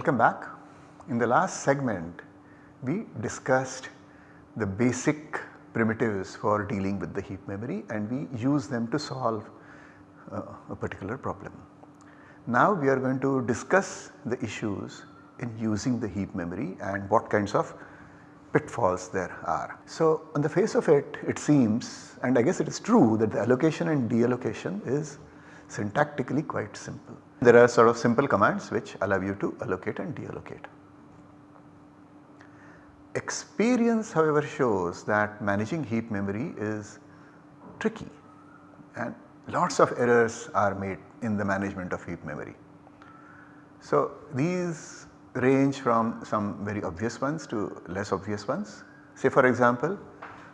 Welcome back. In the last segment we discussed the basic primitives for dealing with the heap memory and we use them to solve uh, a particular problem. Now we are going to discuss the issues in using the heap memory and what kinds of pitfalls there are. So on the face of it, it seems and I guess it is true that the allocation and deallocation is syntactically quite simple. There are sort of simple commands which allow you to allocate and deallocate. Experience however shows that managing heap memory is tricky and lots of errors are made in the management of heap memory. So these range from some very obvious ones to less obvious ones. Say for example,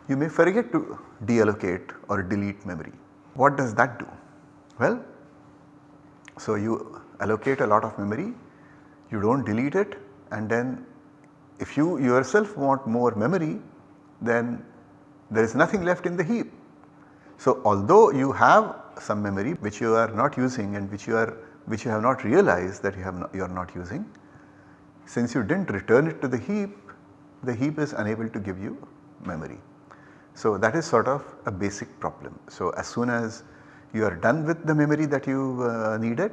you may forget to deallocate or delete memory. What does that do? Well, so you allocate a lot of memory, you do not delete it and then if you yourself want more memory then there is nothing left in the heap. So although you have some memory which you are not using and which you are which you have not realized that you have not, you are not using, since you did not return it to the heap, the heap is unable to give you memory. So that is sort of a basic problem. So as soon as you are done with the memory that you uh, needed,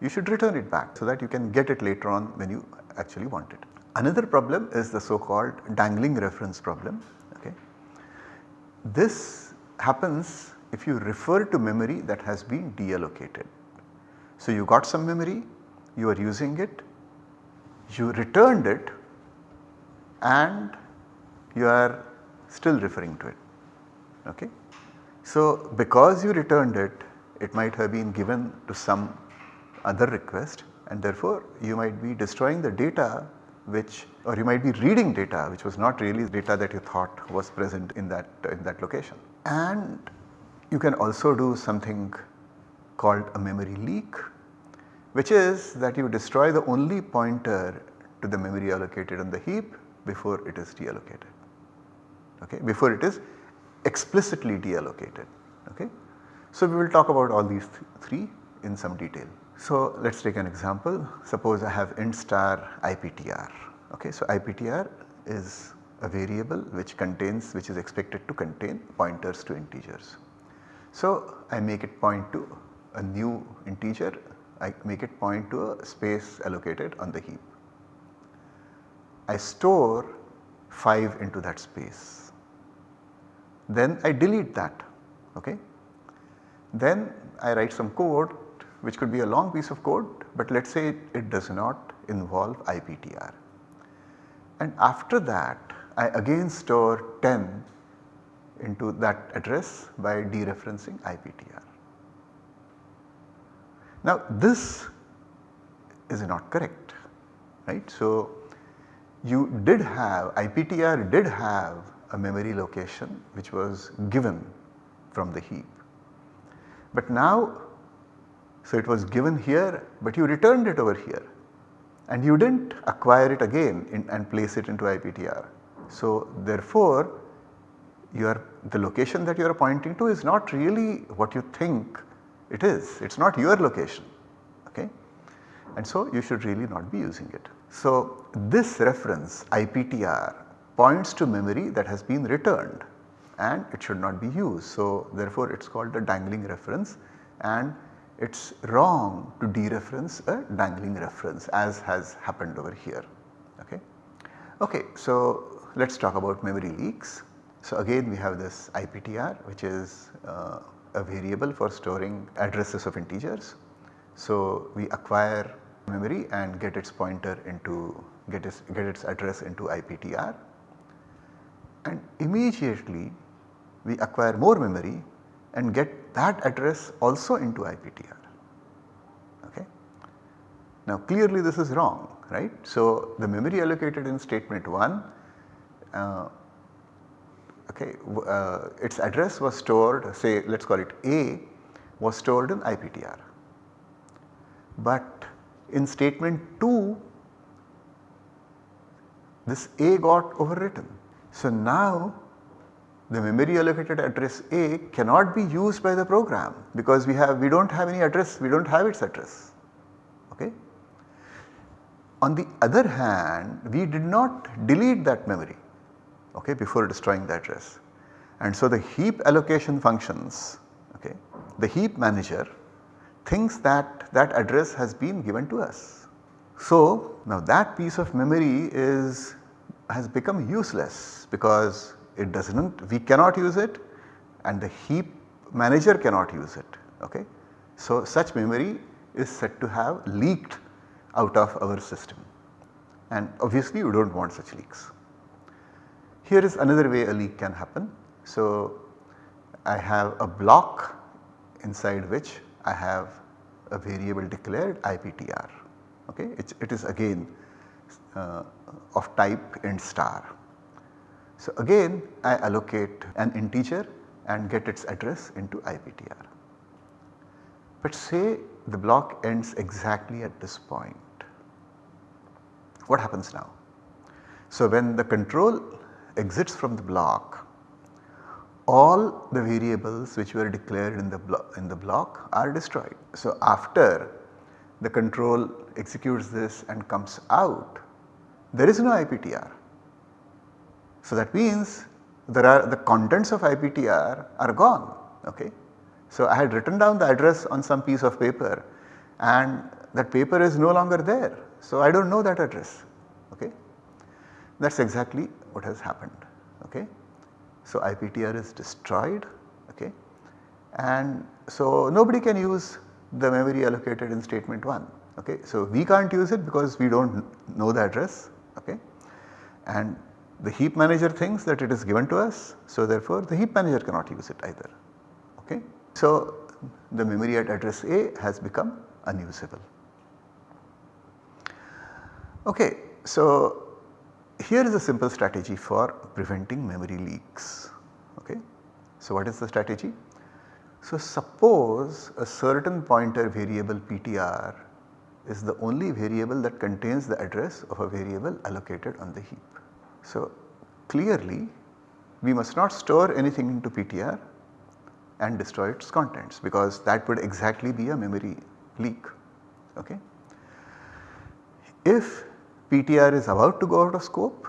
you should return it back so that you can get it later on when you actually want it. Another problem is the so called dangling reference problem. Okay. This happens if you refer to memory that has been deallocated. So you got some memory, you are using it, you returned it and you are still referring to it. Okay. So because you returned it, it might have been given to some other request and therefore you might be destroying the data which or you might be reading data which was not really data that you thought was present in that in that location. And you can also do something called a memory leak which is that you destroy the only pointer to the memory allocated on the heap before it is deallocated okay before it is explicitly deallocated okay. So we will talk about all these th three in some detail. So let us take an example suppose I have int star IPTR okay. So IPTR is a variable which contains which is expected to contain pointers to integers. So I make it point to a new integer I make it point to a space allocated on the heap. I store 5 into that space then I delete that okay. Then I write some code which could be a long piece of code but let us say it, it does not involve IPTR. And after that I again store 10 into that address by dereferencing IPTR. Now this is not correct right. So you did have IPTR did have a memory location which was given from the heap. But now so it was given here but you returned it over here and you did not acquire it again in, and place it into IPTR. So therefore the location that you are pointing to is not really what you think it is, it is not your location okay and so you should really not be using it. So this reference IPTR points to memory that has been returned and it should not be used. So therefore it is called a dangling reference and it is wrong to dereference a dangling reference as has happened over here. Okay. okay so let us talk about memory leaks. So again we have this IPTR which is uh, a variable for storing addresses of integers. So we acquire memory and get its pointer into get its, get its address into IPTR immediately we acquire more memory and get that address also into IPTR. Okay. Now clearly this is wrong right. So the memory allocated in statement 1 uh, okay, uh, its address was stored say let us call it A was stored in IPTR. But in statement 2 this A got overwritten. So now the memory allocated address A cannot be used by the program because we have we do not have any address we do not have its address okay. on the other hand we did not delete that memory okay, before destroying the address. And so the heap allocation functions, okay, the heap manager thinks that that address has been given to us. So now that piece of memory is has become useless because it does not we cannot use it and the heap manager cannot use it okay. So such memory is said to have leaked out of our system and obviously you do not want such leaks. Here is another way a leak can happen. So I have a block inside which I have a variable declared IPTR okay it, it is again uh, of type int star. So again I allocate an integer and get its address into IPTR. But say the block ends exactly at this point. What happens now? So when the control exits from the block, all the variables which were declared in the, in the block are destroyed. So after the control executes this and comes out, there is no IPTR. So that means there are the contents of IPTR are gone okay. So I had written down the address on some piece of paper and that paper is no longer there. So I do not know that address okay. That is exactly what has happened okay. So IPTR is destroyed okay and so nobody can use the memory allocated in statement 1 okay. So we can't use it because we do not know the address okay and the heap manager thinks that it is given to us so therefore the heap manager cannot use it either okay. So the memory at address A has become unusable. Okay, so here is a simple strategy for preventing memory leaks. Okay. So what is the strategy? So suppose a certain pointer variable ptr is the only variable that contains the address of a variable allocated on the heap. So clearly we must not store anything into PTR and destroy its contents because that would exactly be a memory leak. Okay. If PTR is about to go out of scope,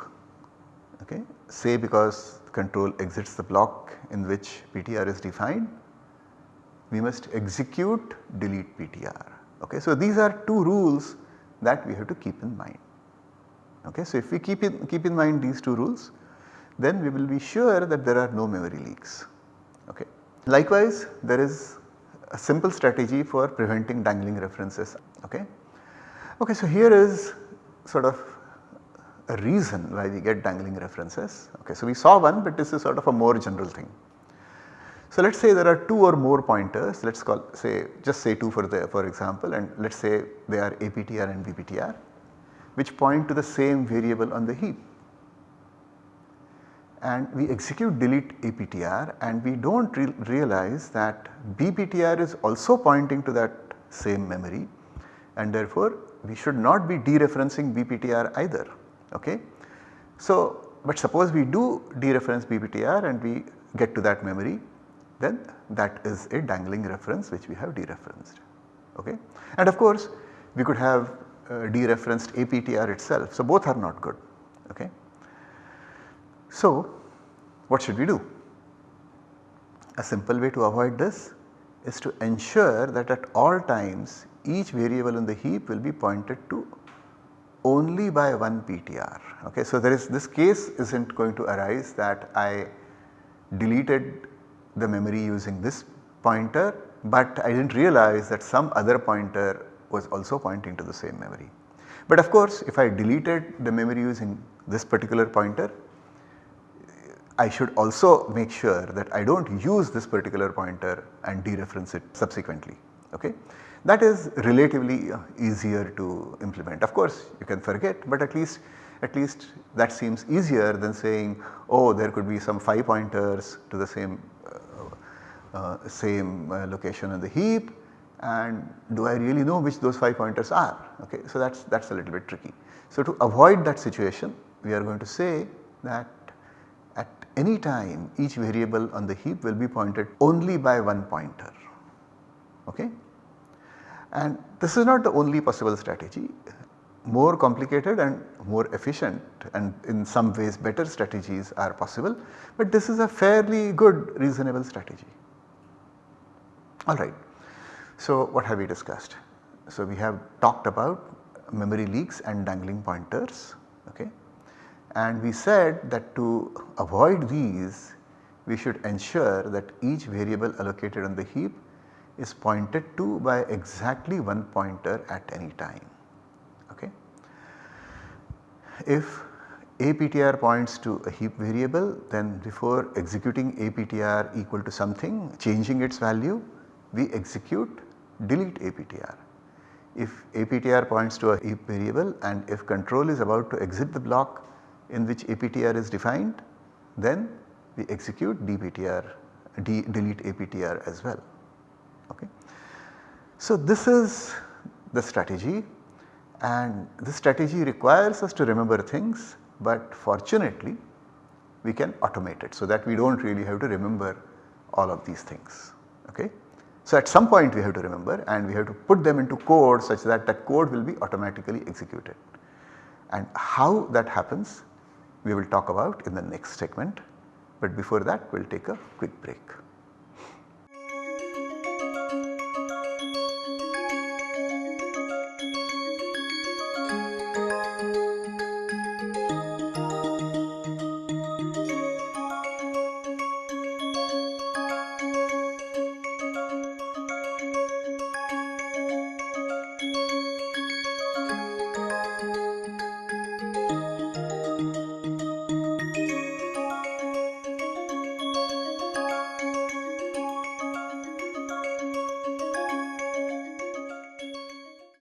okay, say because control exits the block in which PTR is defined, we must execute delete PTR. Okay. So these are two rules that we have to keep in mind. Okay. So if we keep in, keep in mind these two rules then we will be sure that there are no memory leaks. Okay. Likewise there is a simple strategy for preventing dangling references. Okay. Okay, so here is sort of a reason why we get dangling references. Okay, so we saw one but this is sort of a more general thing. So let us say there are 2 or more pointers let us call say just say 2 for the for example and let us say they are APTR and BPTR which point to the same variable on the heap and we execute delete APTR and we do not re realize that BPTR is also pointing to that same memory and therefore we should not be dereferencing BPTR either okay. So but suppose we do dereference BPTR and we get to that memory then that is a dangling reference which we have dereferenced okay. And of course we could have uh, dereferenced APTR itself so both are not good okay. So what should we do? A simple way to avoid this is to ensure that at all times each variable in the heap will be pointed to only by one PTR. Okay. So there is this case is not going to arise that I deleted the memory using this pointer but I did not realize that some other pointer was also pointing to the same memory. But of course if I deleted the memory using this particular pointer I should also make sure that I do not use this particular pointer and dereference it subsequently. Okay. That is relatively uh, easier to implement. Of course, you can forget, but at least at least that seems easier than saying oh there could be some 5 pointers to the same uh, uh, same uh, location in the heap and do I really know which those 5 pointers are okay. So that is that is a little bit tricky. So to avoid that situation we are going to say that at any time each variable on the heap will be pointed only by one pointer okay. And this is not the only possible strategy. more complicated and more efficient and in some ways better strategies are possible, but this is a fairly good reasonable strategy. Alright. So what have we discussed? So we have talked about memory leaks and dangling pointers okay. And we said that to avoid these we should ensure that each variable allocated on the heap is pointed to by exactly one pointer at any time. Okay. If APTR points to a heap variable then before executing APTR equal to something changing its value we execute delete APTR. If APTR points to a heap variable and if control is about to exit the block in which APTR is defined then we execute DPTR, de delete APTR as well. Okay. So this is the strategy and this strategy requires us to remember things but fortunately we can automate it so that we do not really have to remember all of these things. Okay. So at some point we have to remember and we have to put them into code such that that code will be automatically executed. And how that happens we will talk about in the next segment but before that we will take a quick break.